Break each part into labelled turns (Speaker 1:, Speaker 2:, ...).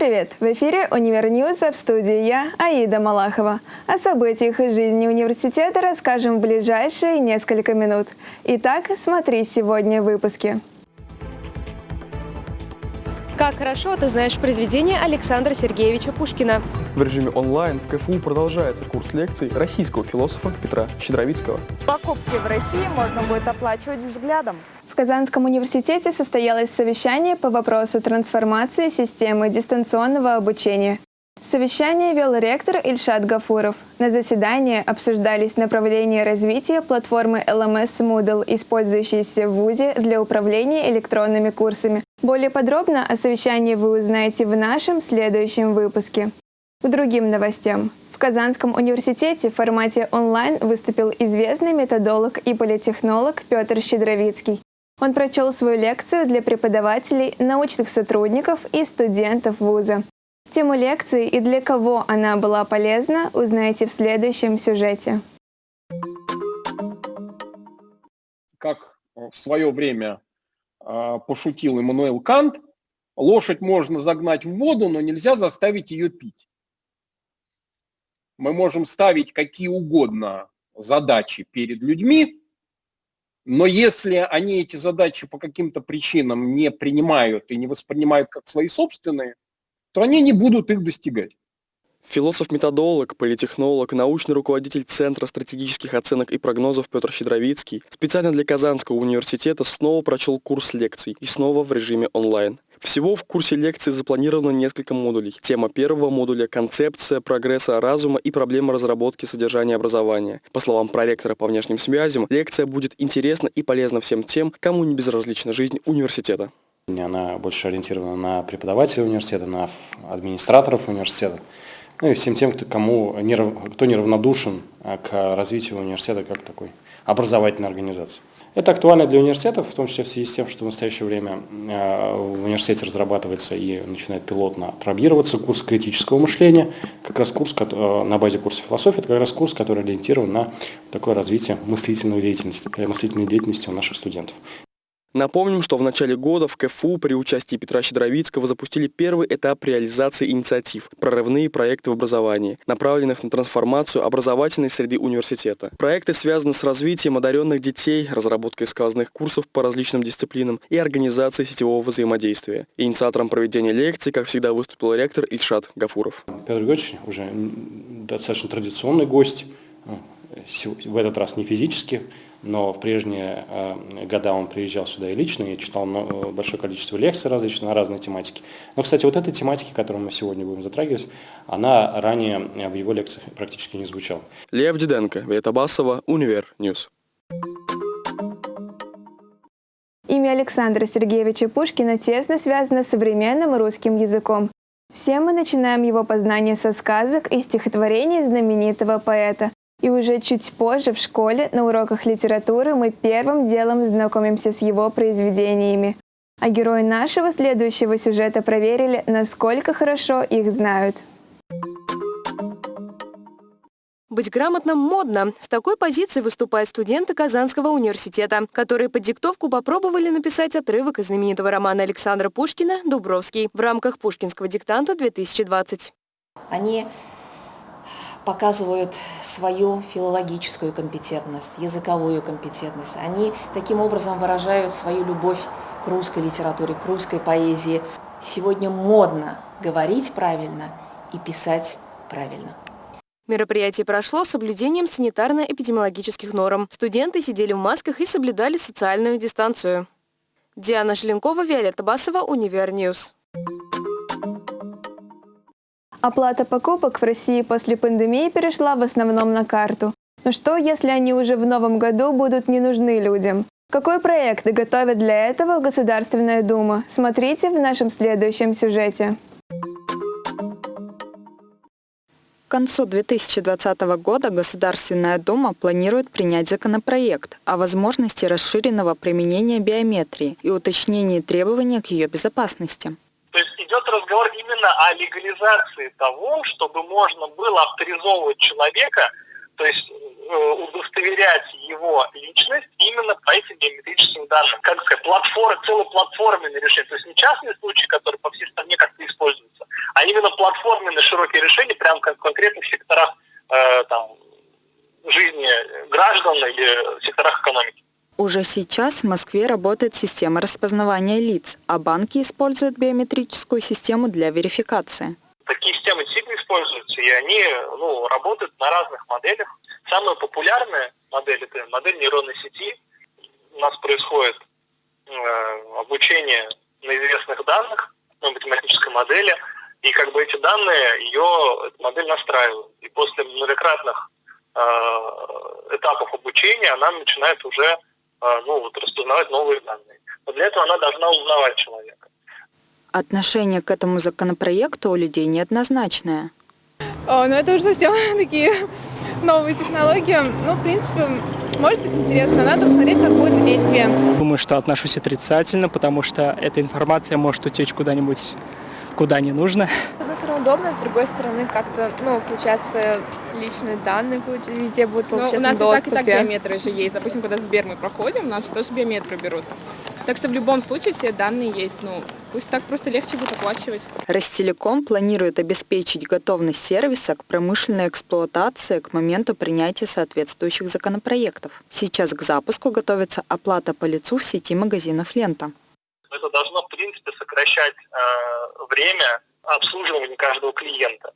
Speaker 1: Привет! В эфире «Универ News», а в студии я, Аида Малахова. О событиях из жизни университета расскажем в ближайшие несколько минут. Итак, смотри сегодня в выпуске.
Speaker 2: Как хорошо ты знаешь произведение Александра Сергеевича Пушкина.
Speaker 3: В режиме онлайн в КФУ продолжается курс лекций российского философа Петра Щедровицкого.
Speaker 4: Покупки в России можно будет оплачивать взглядом.
Speaker 1: В Казанском университете состоялось совещание по вопросу трансформации системы дистанционного обучения. Совещание вел ректор Ильшат Гафуров. На заседании обсуждались направления развития платформы LMS Moodle, использующейся в ВУЗе для управления электронными курсами. Более подробно о совещании вы узнаете в нашем следующем выпуске. К другим новостям. В Казанском университете в формате онлайн выступил известный методолог и политехнолог Петр Щедровицкий. Он прочел свою лекцию для преподавателей, научных сотрудников и студентов вуза. Тему лекции и для кого она была полезна, узнаете в следующем сюжете.
Speaker 5: Как в свое время а, пошутил Иммануэл Кант, лошадь можно загнать в воду, но нельзя заставить ее пить. Мы можем ставить какие угодно задачи перед людьми, но если они эти задачи по каким-то причинам не принимают и не воспринимают как свои собственные, то они не будут их достигать.
Speaker 3: Философ-методолог, политехнолог, научный руководитель Центра стратегических оценок и прогнозов Петр Щедровицкий специально для Казанского университета снова прочел курс лекций и снова в режиме онлайн. Всего в курсе лекции запланировано несколько модулей. Тема первого модуля – концепция прогресса разума и проблема разработки содержания образования. По словам проректора по внешним связям, лекция будет интересна и полезна всем тем, кому не безразлична жизнь университета.
Speaker 6: Она больше ориентирована на преподавателей университета, на администраторов университета, ну и всем тем, кто, кому, кто неравнодушен а, к развитию университета как такой образовательной организации. Это актуально для университетов, в том числе в связи с тем, что в настоящее время а, в университете разрабатывается и начинает пилотно пробироваться курс критического мышления, как раз курс а, на базе курса философии, это как раз курс, который ориентирован на такое развитие мыслительной деятельности, мыслительной деятельности у наших студентов.
Speaker 3: Напомним, что в начале года в КФУ при участии Петра Щедровицкого запустили первый этап реализации инициатив «Прорывные проекты в образовании», направленных на трансформацию образовательной среды университета. Проекты связаны с развитием одаренных детей, разработкой сквозных курсов по различным дисциплинам и организацией сетевого взаимодействия. Инициатором проведения лекций, как всегда, выступил ректор Ильшат Гафуров.
Speaker 6: Петр Григорьевич уже достаточно традиционный гость, в этот раз не физически, но в прежние э, года он приезжал сюда и лично, и читал э, большое количество лекций различных на разные тематики. Но, кстати, вот эта тематика, которую мы сегодня будем затрагивать, она ранее э, в его лекциях практически не звучала.
Speaker 3: Лев Диденко, Виолетта Басова, Универ News.
Speaker 1: Имя Александра Сергеевича Пушкина тесно связано с современным русским языком. Все мы начинаем его познание со сказок и стихотворений знаменитого поэта. И уже чуть позже в школе на уроках литературы мы первым делом знакомимся с его произведениями. А герои нашего следующего сюжета проверили, насколько хорошо их знают.
Speaker 2: Быть грамотным модно. С такой позиции выступают студенты Казанского университета, которые под диктовку попробовали написать отрывок из знаменитого романа Александра Пушкина «Дубровский» в рамках Пушкинского диктанта 2020.
Speaker 7: Они показывают свою филологическую компетентность, языковую компетентность. Они таким образом выражают свою любовь к русской литературе, к русской поэзии. Сегодня модно говорить правильно и писать правильно.
Speaker 2: Мероприятие прошло с соблюдением санитарно-эпидемиологических норм. Студенты сидели в масках и соблюдали социальную дистанцию. Диана Желенкова, Виолетта Басова, Универ News.
Speaker 1: Оплата покупок в России после пандемии перешла в основном на карту. Но что, если они уже в новом году будут не нужны людям? Какой проект готовит для этого Государственная Дума? Смотрите в нашем следующем сюжете.
Speaker 4: К концу 2020 года Государственная Дума планирует принять законопроект о возможности расширенного применения биометрии и уточнении требований к ее безопасности.
Speaker 8: То есть идет разговор именно о легализации того, чтобы можно было авторизовывать человека, то есть э, удостоверять его личность именно по этим биометрическим данным. Как сказать, платформ, целый платформенный решение. То есть не частный случай, который по всей стране как-то используется, именно платформенные широкие решения, прямо как в конкретных секторах э, там, жизни граждан или секторах экономики.
Speaker 4: Уже сейчас в Москве работает система распознавания лиц, а банки используют биометрическую систему для верификации.
Speaker 8: Такие системы действительно используются, и они ну, работают на разных моделях. Самая популярная модель – это модель нейронной сети. У нас происходит э, обучение на известных данных, на математической модели, и как бы эти данные, ее модель настраивает. И после многократных э, этапов обучения она начинает уже ну, вот, распознавать новые данные. Но для этого она должна узнавать человека.
Speaker 4: Отношение к этому законопроекту у людей неоднозначное.
Speaker 9: О, ну это уже совсем такие новые технологии. Ну, в принципе, может быть интересно, надо посмотреть, как будет в действии.
Speaker 10: Думаю, что отношусь отрицательно, потому что эта информация может утечь куда-нибудь, куда не нужно.
Speaker 1: Удобно, с другой стороны как-то, ну, получается, личные данные будут, везде будут в
Speaker 9: Ну, у нас и так, и так биометры же есть. Допустим, когда Сбер мы проходим, у нас же тоже биометрию берут. Так что в любом случае все данные есть. Ну, пусть так просто легче будет оплачивать.
Speaker 4: Ростелеком планирует обеспечить готовность сервиса к промышленной эксплуатации к моменту принятия соответствующих законопроектов. Сейчас к запуску готовится оплата по лицу в сети магазинов «Лента».
Speaker 8: Это должно, в принципе, сокращать э, время обслуживания каждого клиента.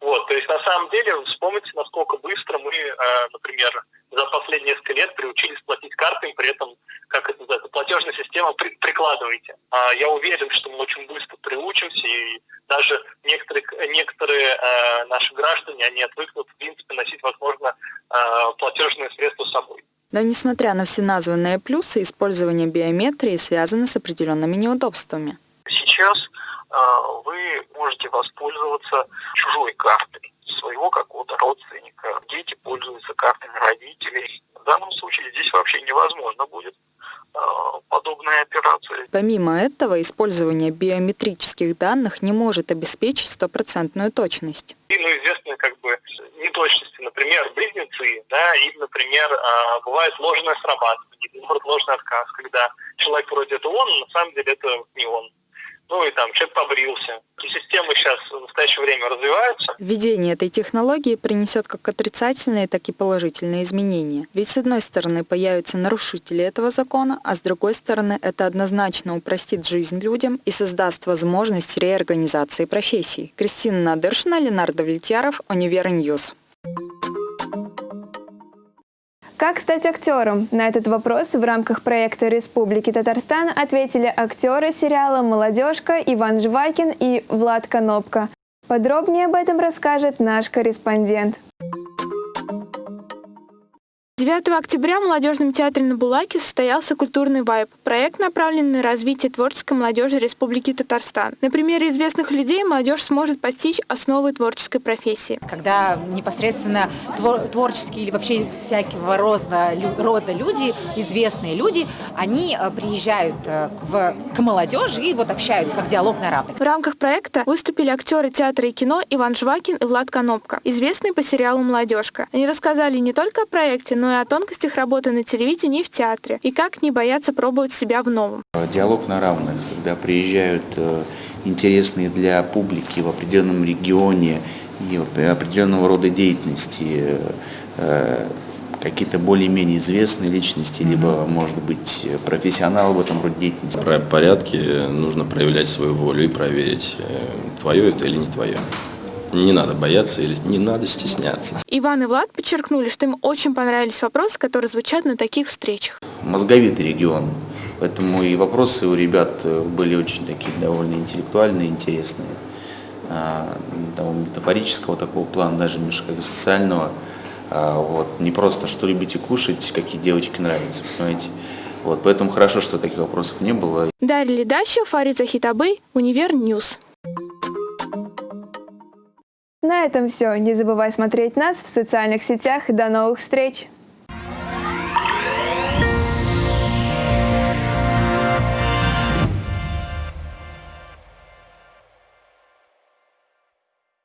Speaker 8: Вот, то есть на самом деле вспомните, насколько быстро мы, э, например, за последние несколько лет приучились платить картами, при этом, как это называется, платежная система при- прикладываете. А я уверен, что мы очень быстро приучимся, и даже некоторые, некоторые э, наши граждане, они отвыкнут, в принципе, носить, возможно, э, платежные средства с собой.
Speaker 4: Но несмотря на все названные плюсы, использование биометрии связано с определенными неудобствами.
Speaker 8: Сейчас вы можете воспользоваться чужой картой своего какого-то родственника. Дети пользуются картами родителей. В данном случае здесь вообще невозможно будет э, подобная операция.
Speaker 4: Помимо этого, использование биометрических данных не может обеспечить стопроцентную точность.
Speaker 8: И, ну, известны как бы неточности, например, близнецы, да, или, например, э, бывает ложное срабатывание, наоборот, ложный отказ, когда человек вроде это он, но на самом деле это не он. Ну и там человек побрился. И системы сейчас в настоящее время развиваются.
Speaker 4: Введение этой технологии принесет как отрицательные, так и положительные изменения. Ведь с одной стороны появятся нарушители этого закона, а с другой стороны это однозначно упростит жизнь людям и создаст возможность реорганизации профессий. Кристина Надыршина, Ленар Давлетьяров, Универ News.
Speaker 1: Как стать актером? На этот вопрос в рамках проекта Республики Татарстан ответили актеры сериала «Молодежка» Иван Жвакин и Влад Конопка. Подробнее об этом расскажет наш корреспондент.
Speaker 11: 9 октября в Молодежном театре на Булаке состоялся культурный вайб. Проект направлен на развитие творческой молодежи Республики Татарстан. На примере известных людей молодежь сможет постичь основы творческой профессии.
Speaker 12: Когда непосредственно твор- творческие или вообще всякого рода, рода люди, известные люди, они э, приезжают э, в- к молодежи и вот общаются, как диалог на равных.
Speaker 11: В рамках проекта выступили актеры театра и кино Иван Жвакин и Влад Конопка, известные по сериалу «Молодежка». Они рассказали не только о проекте, но и о тонкостях работы на телевидении и в театре, и как не бояться пробовать себя в новом.
Speaker 13: Диалог на равных, когда приезжают э, интересные для публики в определенном регионе и определенного рода деятельности э, какие-то более-менее известные личности, либо, может быть, профессионалы в этом роде деятельности.
Speaker 14: В порядке нужно проявлять свою волю и проверить, э, твое это или не твое. Не надо бояться или не надо стесняться.
Speaker 11: Иван и Влад подчеркнули, что им очень понравились вопросы, которые звучат на таких встречах.
Speaker 13: Мозговитый регион, поэтому и вопросы у ребят э, были очень такие довольно интеллектуальные, интересные. А, Того метафорического такого плана, даже немножко социального. А, Вот. Не просто, что любите кушать, какие девочки нравятся, понимаете. Вот. Поэтому хорошо, что таких вопросов не было.
Speaker 11: Дарья Ледащева, Фарид Захитабы, Универ News.
Speaker 1: На этом все. Не забывай смотреть нас в социальных сетях. До новых встреч!